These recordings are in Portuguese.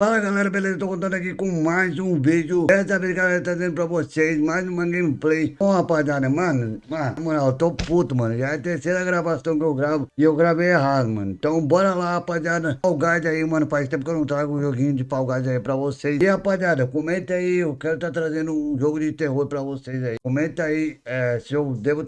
Fala galera, beleza? Tô contando aqui com mais um vídeo. Dessa vez galera, trazendo pra vocês mais uma gameplay. Bom rapaziada, mano, mano, na moral, tô puto, mano. Já é a terceira gravação que eu gravo e eu gravei errado, mano. Então bora lá, rapaziada. Fall Guys aí, mano, faz tempo que eu não trago um joguinho de Fall Guys aí pra vocês. E rapaziada, comenta aí, eu quero tá trazendo um jogo de terror pra vocês aí. Comenta aí é, se eu devo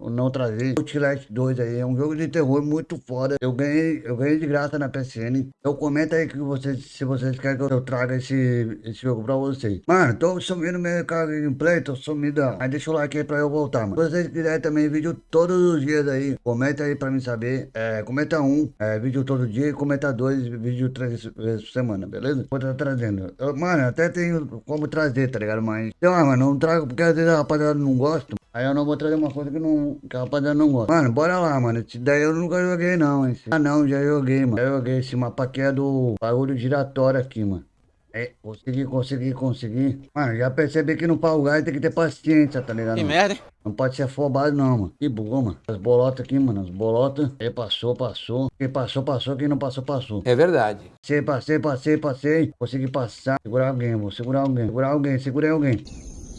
não trazer. Outlast 2 aí é um jogo de terror muito foda. Eu ganhei, eu ganhei de graça na PSN. Então comenta aí que vocês, se vocês querem que eu traga esse, esse jogo pra vocês. Mano, tô sumindo meu gameplay, tô sumido. Mas deixa o like aí pra eu voltar, mano. Se vocês quiserem também vídeo todos os dias aí, comenta aí pra mim saber. É, comenta um, é, vídeo todo dia, comenta dois, vídeo três vezes por semana, beleza? Vou estar tá trazendo. Eu, mano, até tenho como trazer, tá ligado? Mas, então, ah, mano, não trago porque às vezes a rapaziada não gosta. Aí eu não vou trazer uma coisa que, não, que a rapaziada não gosta. Mano, bora lá, mano. Esse daí eu nunca joguei, não. Esse... Ah, não, já joguei, mano. Já joguei esse mapa aqui é do bagulho giratório aqui, mano. É, consegui, consegui, consegui. Mano, já percebi que no Fall Guys tem que ter paciência, tá ligado? Que merda, hein? Não pode ser afobado, não, mano. Que bugou, mano. As bolotas aqui, mano. As bolotas. Quem passou, passou. Quem passou, passou. Quem não passou, passou. É verdade. Passei, passei, passei, passei. Consegui passar. Segurar alguém, vou segurar alguém. Segurar alguém, segurei alguém.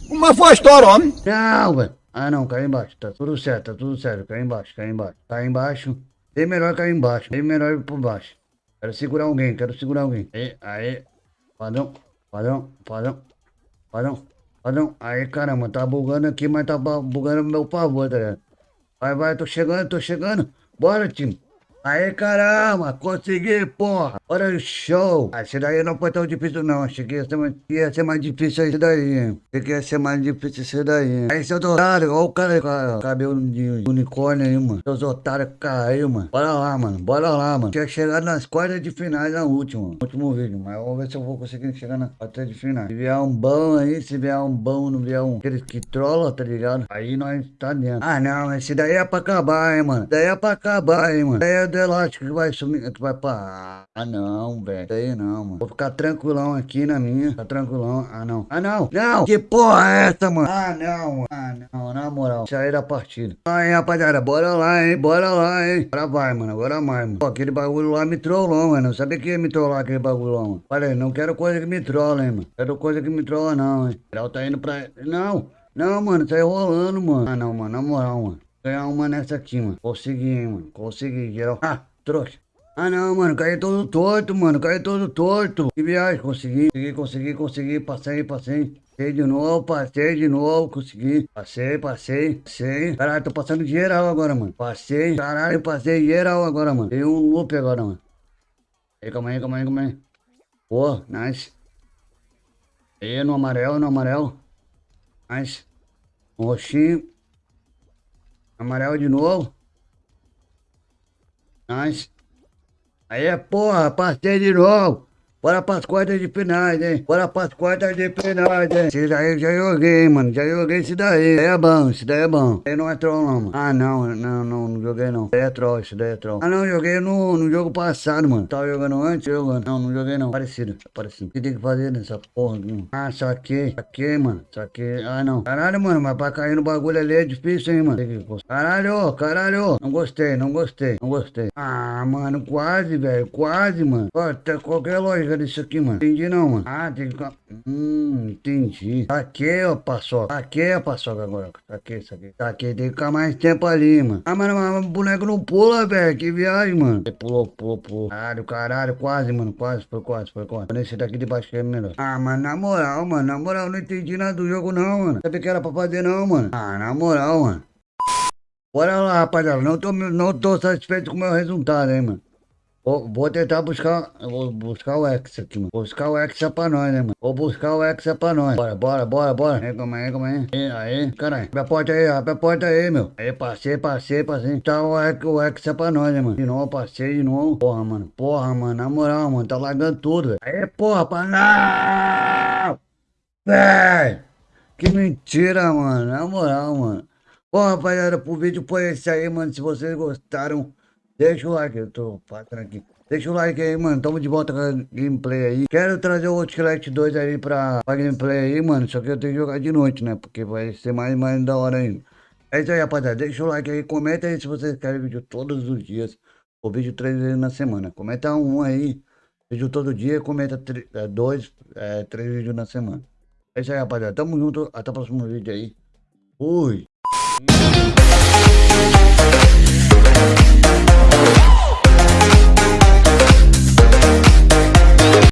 Uma foi a história, homem. Não, velho. Ah, não, cai embaixo. Tá tudo certo, tá tudo certo. Cai embaixo, cai embaixo. Cai embaixo. Bem melhor cair embaixo. Bem melhor ir por baixo. Quero segurar alguém, quero segurar alguém. Aí, aí. Padrão, padrão, padrão, padrão, padrão. Aí, caramba, tá bugando aqui, mas tá bugando meu favor, tá ligado? Vai, vai, tô chegando, tô chegando. Bora, time. Aê, caramba, consegui, porra. Olha o show. Ah, esse daí não foi tão difícil, não. Achei que ia ser mais, ia ser mais difícil esse daí. Achei que ia ser mais difícil esse daí. Aí, seu otário, olha o cara com cabelo de unicórnio aí, mano. Seus otários caiu, mano. Bora lá, mano. Bora lá, mano. Tinha chegado nas quartas de finais na última, último vídeo. Mas vamos ver se eu vou conseguir chegar nas quartas de finais. Se vier um bom aí, se vier um bom, não vier um aqueles que trola, tá ligado? Aí nós tá dentro. Ah, não, esse daí é pra acabar, hein, mano. Daí é pra acabar, hein, mano. Daí é elástico que vai sumir, que vai parar. Ah, não, velho. Aí não, mano. Vou ficar tranquilão aqui na minha. Ficar tranquilão. Ah, não. Ah, não. Não. Que porra é essa, mano? Ah, não, mano. Ah, não. Na moral. Sair da partida. Aí, rapaziada. Bora lá, hein. Bora lá, hein. Agora vai, mano. Agora vai, mano. Pô, aquele bagulho lá me trollou, mano. Não sabia que ia me trollar aquele bagulho lá, mano. Falei, não quero coisa que me trola, hein, mano. Quero coisa que me trola, não, hein. O tá indo pra... Não. Não, mano. Tá enrolando, mano. Ah, não, mano. Na moral, mano. Ganhar uma nessa aqui, mano. Consegui, hein, mano. Consegui, geral. Ah, trouxa. Ah não, mano, caí todo torto, mano, caí todo torto. Que viagem, consegui, consegui, consegui, consegui, passei, passei. Passei de novo, passei de novo, consegui. Passei, passei, passei. Caralho, tô passando geral agora, mano. Passei, caralho, passei geral agora, mano. Tem um loop agora, mano. Aí, calma aí, calma aí, calma aí. Pô, nice. Aí, no amarelo, no amarelo. Nice. Roxinho. Amarelo de novo. Nice. Aí, porra, passei de novo. Bora pras quartas de finais, hein? Bora pras quartas de finais, hein? Esse daí já joguei, mano. Já joguei esse daí. Esse daí é bom, esse daí é bom. Esse não é troll, não, mano. Ah, não, não, não, não joguei, não. Esse daí é troll, esse daí é troll. Ah, não, joguei no, no jogo passado, mano. Tava jogando antes, jogando. Não, não joguei, não. Parecido, parecido. O que tem que fazer nessa porra aqui? Ah, saquei. Saquei, mano. Saquei. Ah, não. Caralho, mano, mas pra cair no bagulho ali é difícil, hein, mano. Caralho, caralho. Não gostei, não gostei, não gostei. Ah, mano, quase, velho. Quase, mano. Ó, qualquer lógica disso aqui, mano. Entendi não, mano. Ah, tem que... Hum, entendi. Aqui, ó, paçoca. Aqui é a paçoca agora. Aqui, isso aqui. Aqui, tem que ficar mais tempo ali, mano. Ah, mano, mas o boneco não pula, velho. Que viagem, mano. Ele pulou, pulou, pulou. Caralho, caralho, quase, mano. Quase, foi quase, foi quase. Nesse daqui de baixo que é melhor. Ah, mas na moral, mano. Na moral, não entendi nada do jogo, não, mano. Sabia que era pra fazer, não, mano. Ah, na moral, mano. Bora lá, rapaziada. Não tô, não tô satisfeito com o meu resultado, hein, mano. Vou, vou tentar buscar. Vou buscar o Hexa aqui, mano. Vou buscar o Hexa pra nós, né, mano? Vou buscar o Hexa pra nós. Bora, bora, bora, bora. Aí, calma aí, calma aí. Aí, aí. Caralho. Abre a porta aí, abre a porta aí, meu. Aí, passei, passei, passei. Tá o o Hexa pra nós, né, mano? De novo, passei de novo. Porra, mano. Porra, mano. Na moral, mano. Tá largando tudo, velho. Aí, porra, pra não! Véi! Que mentira, mano. Na moral, mano. Bom, rapaziada, pro vídeo foi esse aí, mano. Se vocês gostaram, Deixa o like, eu tô passando aqui. Deixa o like aí, mano. Tamo de volta com a gameplay aí. Quero trazer o Outlast 2 aí pra, pra gameplay aí, mano. Só que eu tenho que jogar de noite, né? Porque vai ser mais, mais da hora ainda. É isso aí, rapaziada. Deixa o like aí. Comenta aí se vocês querem vídeo todos os dias. Ou vídeo três vezes na semana. Comenta um aí. Vídeo todo dia, comenta é, dois, é, três vídeos na semana. É isso aí, rapaziada. Tamo junto. Até o próximo vídeo aí. Fui. Thank you.